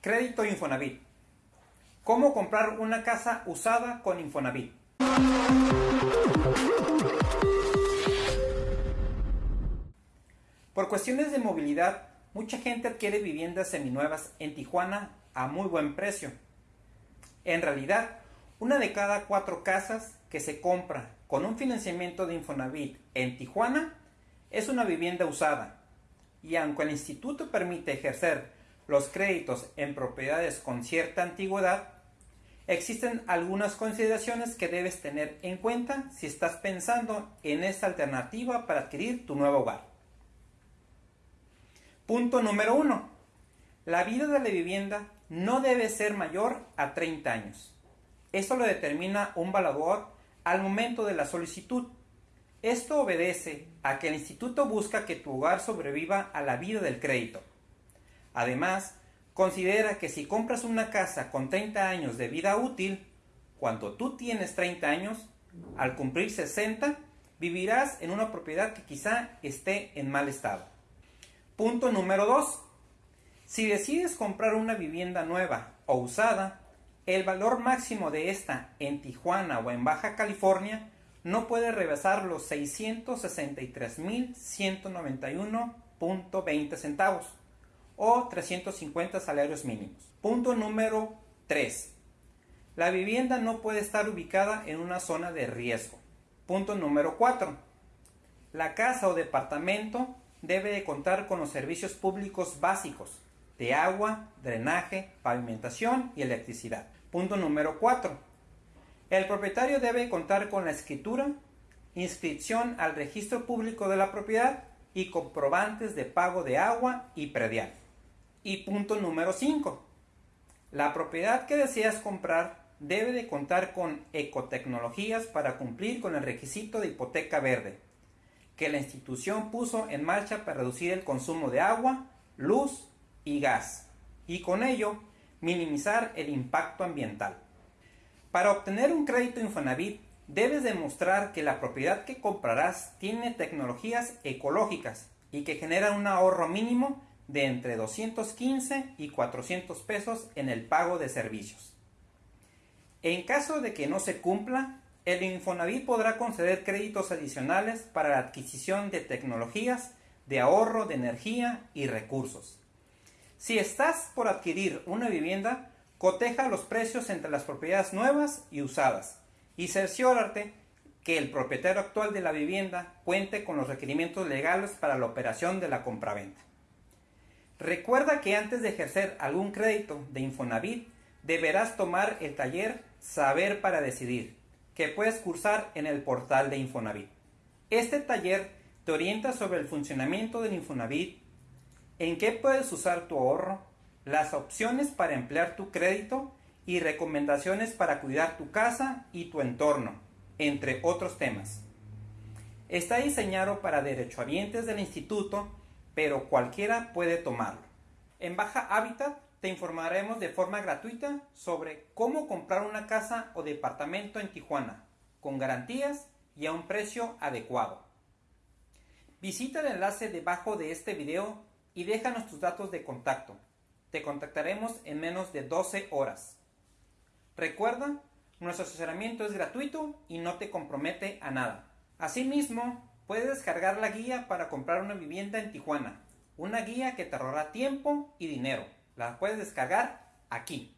Crédito Infonavit. ¿Cómo comprar una casa usada con Infonavit? Por cuestiones de movilidad, mucha gente adquiere viviendas seminuevas en Tijuana a muy buen precio. En realidad, una de cada cuatro casas que se compra con un financiamiento de Infonavit en Tijuana es una vivienda usada. Y aunque el instituto permite ejercer los créditos en propiedades con cierta antigüedad, existen algunas consideraciones que debes tener en cuenta si estás pensando en esta alternativa para adquirir tu nuevo hogar. Punto número 1. La vida de la vivienda no debe ser mayor a 30 años. Esto lo determina un valador al momento de la solicitud. Esto obedece a que el instituto busca que tu hogar sobreviva a la vida del crédito. Además, considera que si compras una casa con 30 años de vida útil, cuando tú tienes 30 años, al cumplir 60, vivirás en una propiedad que quizá esté en mal estado. Punto número 2. Si decides comprar una vivienda nueva o usada, el valor máximo de esta en Tijuana o en Baja California no puede rebasar los 663.191.20 centavos o 350 salarios mínimos. Punto número 3. La vivienda no puede estar ubicada en una zona de riesgo. Punto número 4. La casa o departamento debe de contar con los servicios públicos básicos de agua, drenaje, pavimentación y electricidad. Punto número 4. El propietario debe contar con la escritura, inscripción al registro público de la propiedad y comprobantes de pago de agua y predial. Y punto número 5. La propiedad que deseas comprar debe de contar con ecotecnologías para cumplir con el requisito de hipoteca verde, que la institución puso en marcha para reducir el consumo de agua, luz y gas, y con ello minimizar el impacto ambiental. Para obtener un crédito Infonavit, debes demostrar que la propiedad que comprarás tiene tecnologías ecológicas y que generan un ahorro mínimo de entre 215 y 400 pesos en el pago de servicios. En caso de que no se cumpla, el Infonavit podrá conceder créditos adicionales para la adquisición de tecnologías de ahorro de energía y recursos. Si estás por adquirir una vivienda, coteja los precios entre las propiedades nuevas y usadas y cerciórate que el propietario actual de la vivienda cuente con los requerimientos legales para la operación de la compraventa. Recuerda que antes de ejercer algún crédito de Infonavit, deberás tomar el taller Saber para Decidir, que puedes cursar en el portal de Infonavit. Este taller te orienta sobre el funcionamiento del Infonavit, en qué puedes usar tu ahorro, las opciones para emplear tu crédito y recomendaciones para cuidar tu casa y tu entorno, entre otros temas. Está diseñado para derechohabientes del instituto, pero cualquiera puede tomarlo. En Baja Hábitat te informaremos de forma gratuita sobre cómo comprar una casa o departamento en Tijuana, con garantías y a un precio adecuado. Visita el enlace debajo de este video y déjanos tus datos de contacto. Te contactaremos en menos de 12 horas. Recuerda, nuestro asesoramiento es gratuito y no te compromete a nada. Asimismo, Puedes descargar la guía para comprar una vivienda en Tijuana. Una guía que te ahorrará tiempo y dinero. La puedes descargar aquí.